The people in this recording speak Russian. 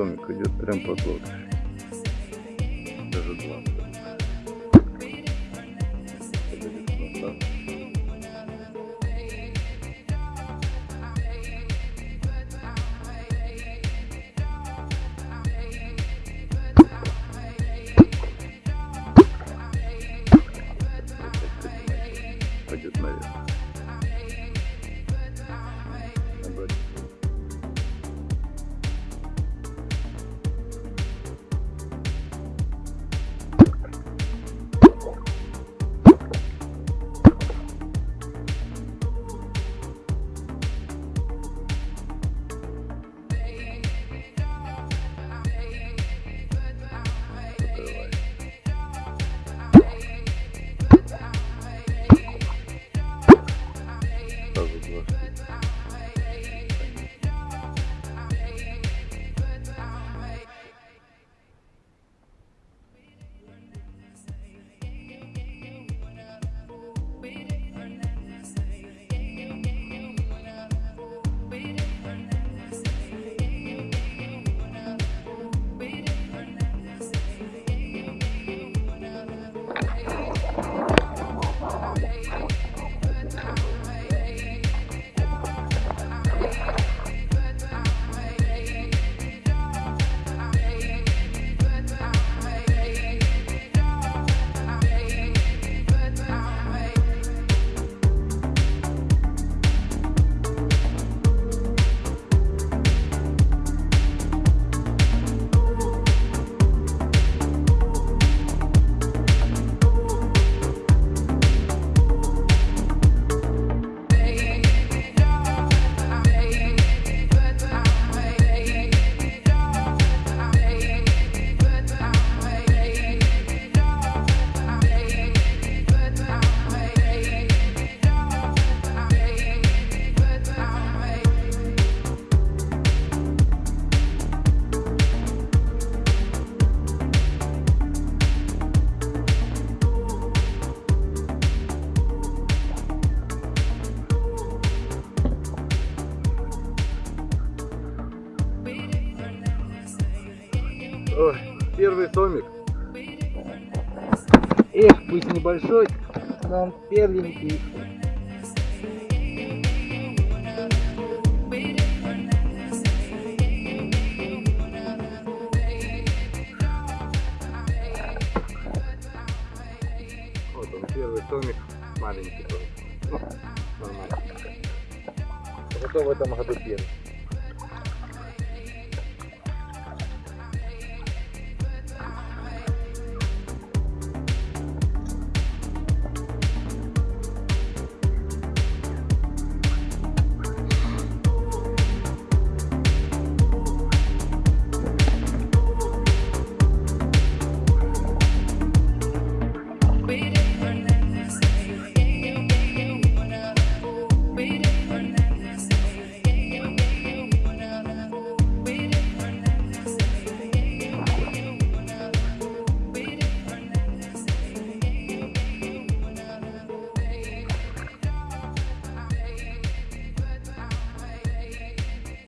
томик идет прям под лодкой. Даже два. Ой, первый томик. Эх, пусть небольшой, но он первенький. Вот он, первый томик. Маленький томик. Ну, нормально. Зато в этом году первый.